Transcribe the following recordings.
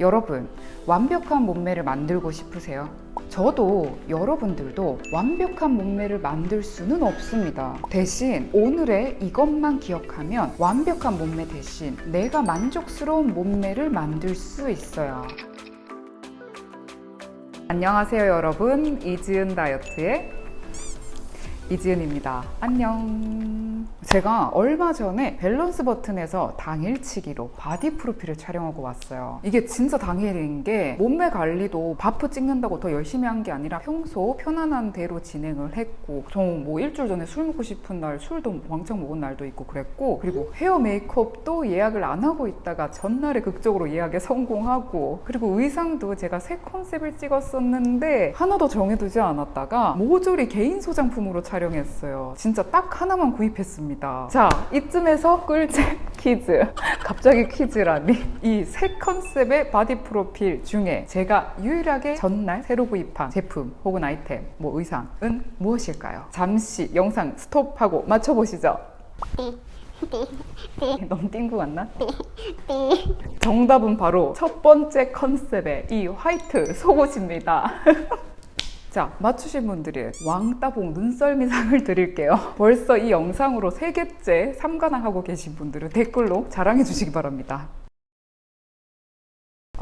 여러분, 완벽한 몸매를 만들고 싶으세요? 저도 여러분들도 완벽한 몸매를 만들 수는 없습니다. 대신 오늘의 이것만 기억하면 완벽한 몸매 대신 내가 만족스러운 몸매를 만들 수 있어요. 안녕하세요, 여러분. 이지은 다이어트의 이지은입니다. 안녕. 제가 얼마 전에 밸런스 버튼에서 당일치기로 바디 프로필을 촬영하고 왔어요. 이게 진짜 당일인 게 몸매 관리도 바프 찍는다고 더 열심히 한 게 아니라 평소 편안한 대로 진행을 했고 저 뭐 일주일 전에 술 먹고 싶은 날 술도 왕창 먹은 날도 있고 그랬고 그리고 헤어 메이크업도 예약을 안 하고 있다가 전날에 극적으로 예약에 성공하고 그리고 의상도 제가 세 컨셉을 찍었었는데 하나도 정해두지 않았다가 모조리 개인 소장품으로 촬영 했어요. 진짜 딱 하나만 구입했습니다. 자, 이쯤에서 꿀잼 퀴즈. 갑자기 퀴즈라니. 이 세 컨셉의 바디 프로필 중에 제가 유일하게 전날 새로 구입한 제품 혹은 아이템, 뭐 의상은 무엇일까요? 잠시 영상 스톱하고 맞춰보시죠. 너무 띵구 같나? 정답은 바로 첫 번째 컨셉의 이 화이트 속옷입니다. 자, 맞추신 분들이 왕따봉 눈썰미상을 드릴게요. 벌써 이 영상으로 세개째 삼관왕 하고 계신 분들은 댓글로 자랑해 주시기 바랍니다.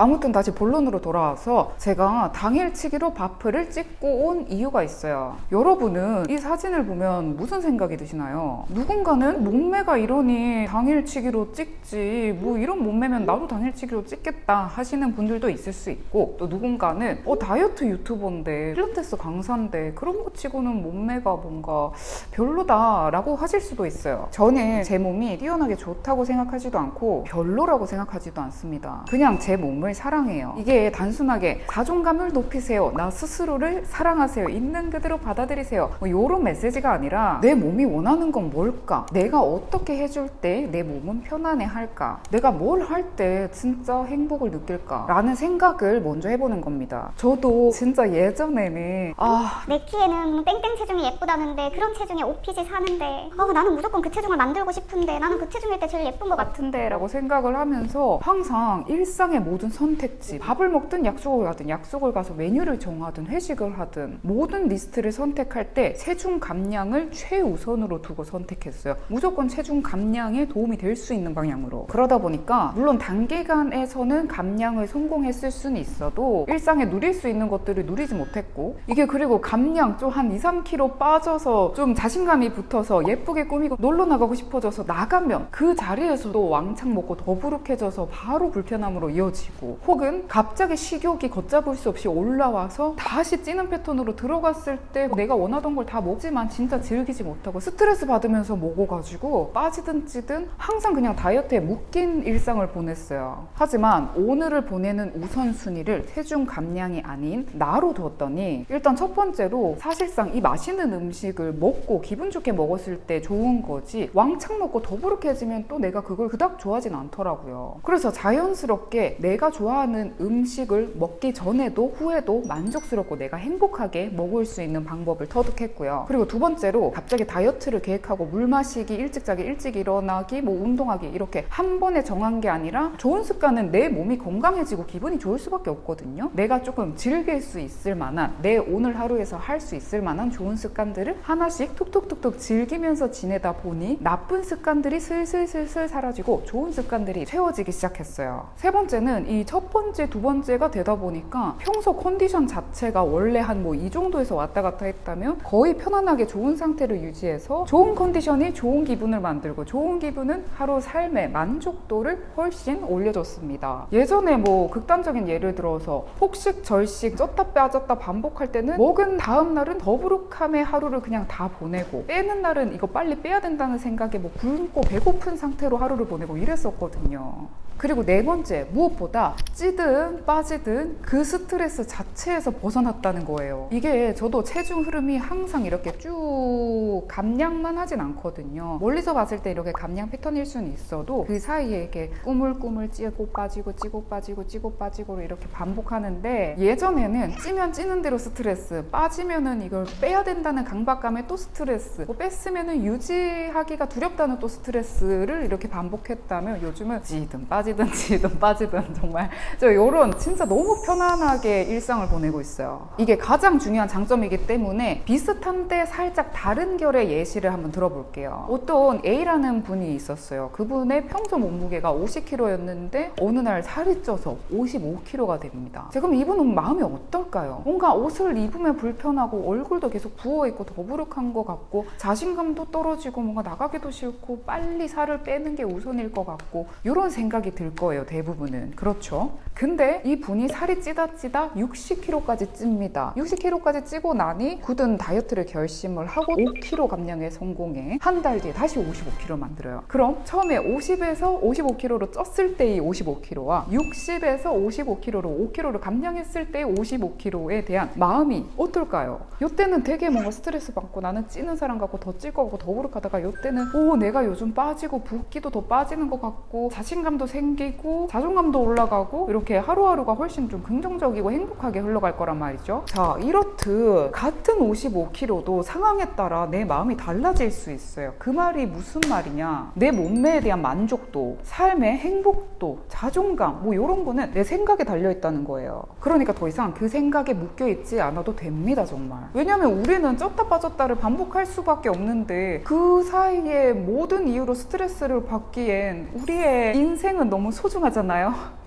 아무튼 다시 본론으로 돌아와서 제가 당일치기로 바프를 찍고 온 이유가 있어요. 여러분은 이 사진을 보면 무슨 생각이 드시나요? 누군가는 몸매가 이러니 당일치기로 찍지 뭐 이런 몸매면 나도 당일치기로 찍겠다 하시는 분들도 있을 수 있고 또 누군가는 어 다이어트 유튜버인데 필라테스 강사인데 그런 거 치고는 몸매가 뭔가 별로다 라고 하실 수도 있어요. 저는 제 몸이 뛰어나게 좋다고 생각하지도 않고 별로라고 생각하지도 않습니다. 그냥 제 몸을 사랑해요. 이게 단순하게 자존감을 높이세요. 나 스스로를 사랑하세요. 있는 그대로 받아들이세요. 뭐 이런 메시지가 아니라 내 몸이 원하는 건 뭘까? 내가 어떻게 해줄 때 내 몸은 편안해 할까? 내가 뭘 할 때 진짜 행복을 느낄까? 라는 생각을 먼저 해보는 겁니다. 저도 진짜 예전에는 아 내 키에는 땡땡 체중이 예쁘다는데 그런 체중에 오피지 사는데 어, 나는 무조건 그 체중을 만들고 싶은데 나는 그 체중일 때 제일 예쁜 것 같은데 라고 생각을 하면서 항상 일상의 모든 선택지. 밥을 먹든 약속을 가든 약속을 가서 메뉴를 정하든 회식을 하든 모든 리스트를 선택할 때 체중 감량을 최우선으로 두고 선택했어요. 무조건 체중 감량에 도움이 될 수 있는 방향으로. 그러다 보니까 물론 단기간에서는 감량을 성공했을 수는 있어도 일상에 누릴 수 있는 것들을 누리지 못했고 이게 그리고 감량 좀 한 2, 3kg 빠져서 좀 자신감이 붙어서 예쁘게 꾸미고 놀러 나가고 싶어져서 나가면 그 자리에서도 왕창 먹고 더부룩해져서 바로 불편함으로 이어지고 혹은 갑자기 식욕이 걷잡을 수 없이 올라와서 다시 찌는 패턴으로 들어갔을 때 내가 원하던 걸 다 먹지만 진짜 즐기지 못하고 스트레스 받으면서 먹어가지고 빠지든 찌든 항상 그냥 다이어트에 묶인 일상을 보냈어요. 하지만 오늘을 보내는 우선순위를 체중 감량이 아닌 나로 두었더니 일단 첫 번째로 사실상 이 맛있는 음식을 먹고 기분 좋게 먹었을 때 좋은 거지 왕창 먹고 더부룩해지면 또 내가 그걸 그닥 좋아하진 않더라고요. 그래서 자연스럽게 내가 좋아하는 음식을 먹기 전에도 후에도 만족스럽고 내가 행복하게 먹을 수 있는 방법을 터득했고요. 그리고 두 번째로 갑자기 다이어트를 계획하고 물 마시기, 일찍 자기, 일찍 일어나기, 뭐 운동하기 이렇게 한 번에 정한 게 아니라 좋은 습관은 내 몸이 건강해지고 기분이 좋을 수밖에 없거든요. 내가 조금 즐길 수 있을 만한 내 오늘 하루에서 할 수 있을 만한 좋은 습관들을 하나씩 톡톡톡톡 즐기면서 지내다 보니 나쁜 습관들이 슬슬슬슬 사라지고 좋은 습관들이 채워지기 시작했어요. 세 번째는 이첫 번째, 두 번째가 되다 보니까 평소 컨디션 자체가 원래 한 뭐 이 정도에서 왔다 갔다 했다면 거의 편안하게 좋은 상태를 유지해서 좋은 컨디션이 좋은 기분을 만들고 좋은 기분은 하루 삶의 만족도를 훨씬 올려줬습니다. 예전에 뭐 극단적인 예를 들어서 폭식, 절식, 쪘다 빠졌다 반복할 때는 먹은 다음 날은 더부룩함의 하루를 그냥 다 보내고 빼는 날은 이거 빨리 빼야 된다는 생각에 뭐 굶고 배고픈 상태로 하루를 보내고 이랬었거든요. 그리고 네 번째, 무엇보다 찌든 빠지든 그 스트레스 자체에서 벗어났다는 거예요. 이게 저도 체중 흐름이 항상 이렇게 쭉 감량만 하진 않거든요. 멀리서 봤을 때 이렇게 감량 패턴일 수는 있어도 그 사이에 이렇게 꾸물꾸물 찌고 빠지고 찌고 빠지고 찌고 빠지고 이렇게 반복하는데 예전에는 찌면 찌는 대로 스트레스, 빠지면은 이걸 빼야 된다는 강박감에 또 스트레스, 뭐 뺐으면은 유지하기가 두렵다는 또 스트레스를 이렇게 반복했다면 요즘은 찌든 빠지든 빠지든지 돈 빠지든 정말 저 요런 진짜 너무 편안하게 일상을 보내고 있어요. 이게 가장 중요한 장점이기 때문에 비슷한데 살짝 다른 결의 예시를 한번 들어볼게요. 어떤 A라는 분이 있었어요. 그분의 평소 몸무게가 50kg였는데 어느 날 살이 쪄서 55kg가 됩니다. 자, 그럼 이분은 마음이 어떨까요? 뭔가 옷을 입으면 불편하고 얼굴도 계속 부어있고 더부룩한 것 같고 자신감도 떨어지고 뭔가 나가기도 싫고 빨리 살을 빼는 게 우선일 것 같고 이런 생각이 들 거예요 대부분은. 그렇죠? 근데 이 분이 살이 찌다 찌다 60kg까지 찝니다. 60kg까지 찌고 나니 굳은 다이어트를 결심을 하고 5kg 감량에 성공해. 한 달 뒤에 다시 55kg 만들어요. 그럼 처음에 50에서 55kg로 쪘을 때의 55kg와 60에서 55kg로 5kg를 감량했을 때의 55kg에 대한 마음이 어떨까요? 이때는 되게 뭔가 스트레스 받고 나는 찌는 사람 같고 더찔것 같고 더부룩하다가 이때는 오 내가 요즘 빠지고 붓기도 더 빠지는 것 같고 자신감도 생 기고 자존감도 올라가고 이렇게 하루하루가 훨씬 좀 긍정적이고 행복하게 흘러갈 거란 말이죠. 자 이렇듯 같은 55kg도 상황에 따라 내 마음이 달라질 수 있어요. 그 말이 무슨 말이냐? 내 몸매에 대한 만족도, 삶의 행복도, 자존감 뭐 이런 거는 내 생각에 달려 있다는 거예요. 그러니까 더 이상 그 생각에 묶여 있지 않아도 됩니다 정말. 왜냐면 우리는 쪘다 빠졌다를 반복할 수밖에 없는데 그 사이에 모든 이유로 스트레스를 받기엔 우리의 인생은 너무 소중하잖아요.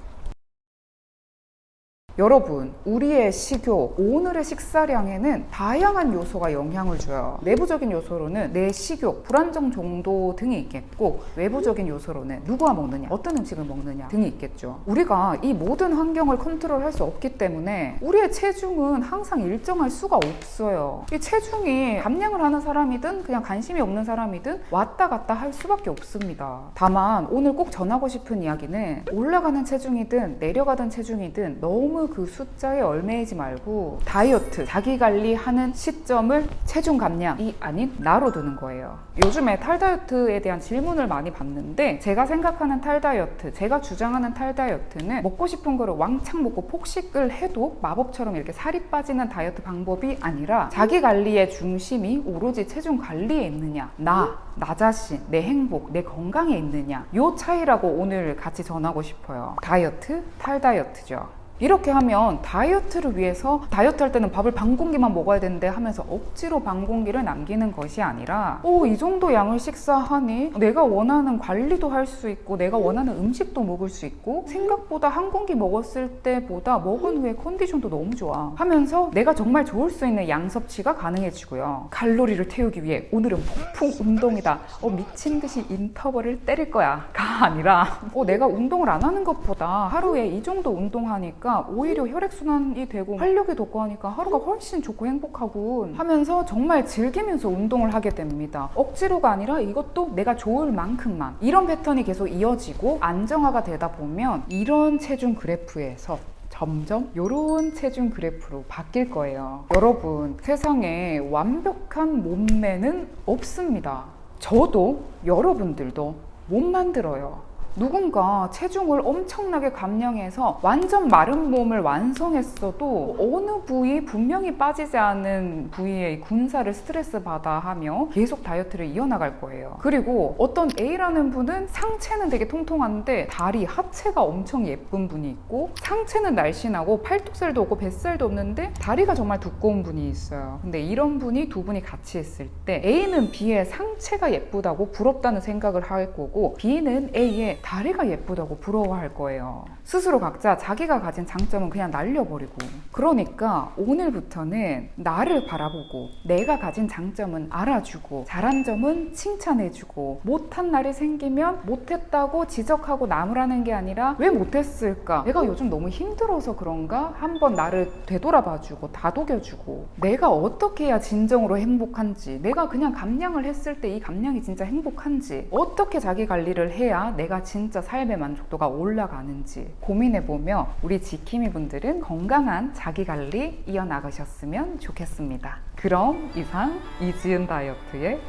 여러분, 우리의 식욕, 오늘의 식사량에는 다양한 요소가 영향을 줘요. 내부적인 요소로는 내 식욕, 불안정 정도 등이 있겠고, 외부적인 요소로는 누구와 먹느냐, 어떤 음식을 먹느냐 등이 있겠죠. 우리가 이 모든 환경을 컨트롤할 수 없기 때문에 우리의 체중은 항상 일정할 수가 없어요. 이 체중이 감량을 하는 사람이든 그냥 관심이 없는 사람이든 왔다 갔다 할 수밖에 없습니다. 다만 오늘 꼭 전하고 싶은 이야기는 올라가는 체중이든 내려가던 체중이든 너무 그 숫자에 얽매이지 말고 다이어트, 자기 관리하는 시점을 체중 감량이 아닌 나로 두는 거예요. 요즘에 탈다이어트에 대한 질문을 많이 받는데 제가 생각하는 탈다이어트, 제가 주장하는 탈다이어트는 먹고 싶은 거를 왕창 먹고 폭식을 해도 마법처럼 이렇게 살이 빠지는 다이어트 방법이 아니라 자기 관리의 중심이 오로지 체중 관리에 있느냐, 나, 나 자신, 내 행복, 내 건강에 있느냐 요 차이라고 오늘 같이 전하고 싶어요. 다이어트, 탈다이어트죠. 이렇게 하면 다이어트를 위해서 다이어트 할 때는 밥을 반 공기만 먹어야 되는데 하면서 억지로 반 공기를 남기는 것이 아니라 오 이 정도 양을 식사하니 내가 원하는 관리도 할 수 있고 내가 원하는 음식도 먹을 수 있고 생각보다 한 공기 먹었을 때보다 먹은 후에 컨디션도 너무 좋아 하면서 내가 정말 좋을 수 있는 양 섭취가 가능해지고요. 칼로리를 태우기 위해 오늘은 폭풍 운동이다. 어 미친 듯이 인터벌을 때릴 거야. 가 아니라 어 내가 운동을 안 하는 것보다 하루에 이 정도 운동하니까 오히려 혈액순환이 되고 활력이 돋고 하니까 하루가 훨씬 좋고 행복하고 하면서 정말 즐기면서 운동을 하게 됩니다. 억지로가 아니라 이것도 내가 좋을 만큼만 이런 패턴이 계속 이어지고 안정화가 되다 보면 이런 체중 그래프에서 점점 이런 체중 그래프로 바뀔 거예요. 여러분 세상에 완벽한 몸매는 없습니다. 저도 여러분들도 못 만들어요. 누군가 체중을 엄청나게 감량해서 완전 마른 몸을 완성했어도 어느 부위 분명히 빠지지 않은 부위의 군사를 스트레스 받아 하며 계속 다이어트를 이어나갈 거예요. 그리고 어떤 A라는 분은 상체는 되게 통통한데 다리, 하체가 엄청 예쁜 분이 있고 상체는 날씬하고 팔뚝살도 없고 뱃살도 없는데 다리가 정말 두꺼운 분이 있어요. 근데 이런 분이 두 분이 같이 있을 때 A는 B의 상체가 예쁘다고 부럽다는 생각을 할 거고 B는 A의 다리가 예쁘다고 부러워할 거예요. 스스로 각자 자기가 가진 장점은 그냥 날려버리고. 그러니까 오늘부터는 나를 바라보고 내가 가진 장점은 알아주고 잘한 점은 칭찬해주고 못한 날이 생기면 못했다고 지적하고 나무라는 게 아니라 왜 못했을까? 내가 요즘 너무 힘들어서 그런가? 한번 나를 되돌아봐주고 다독여주고 내가 어떻게 해야 진정으로 행복한지 내가 그냥 감량을 했을 때 이 감량이 진짜 행복한지 어떻게 자기 관리를 해야 내가 진짜 삶의 만족도가 올라가는지 고민해보며 우리 지킴이 분들은 건강한 자기 관리 이어나가셨으면 좋겠습니다. 그럼 이상 이지은 다이어트의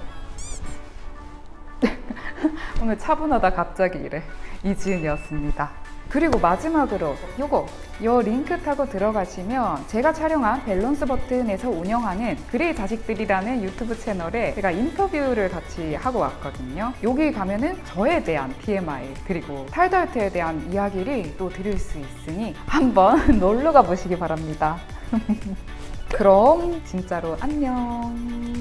오늘 차분하다 갑자기 이래 이지은이었습니다. 그리고 마지막으로 요거 요 링크 타고 들어가시면 제가 촬영한 밸런스 버튼에서 운영하는 그레이 자식들이라는 유튜브 채널에 제가 인터뷰를 같이 하고 왔거든요. 여기 가면은 저에 대한 TMI 그리고 탈다이어트에 대한 이야기를 또 들을 수 있으니 한번 놀러 가 보시기 바랍니다. 그럼 진짜로 안녕.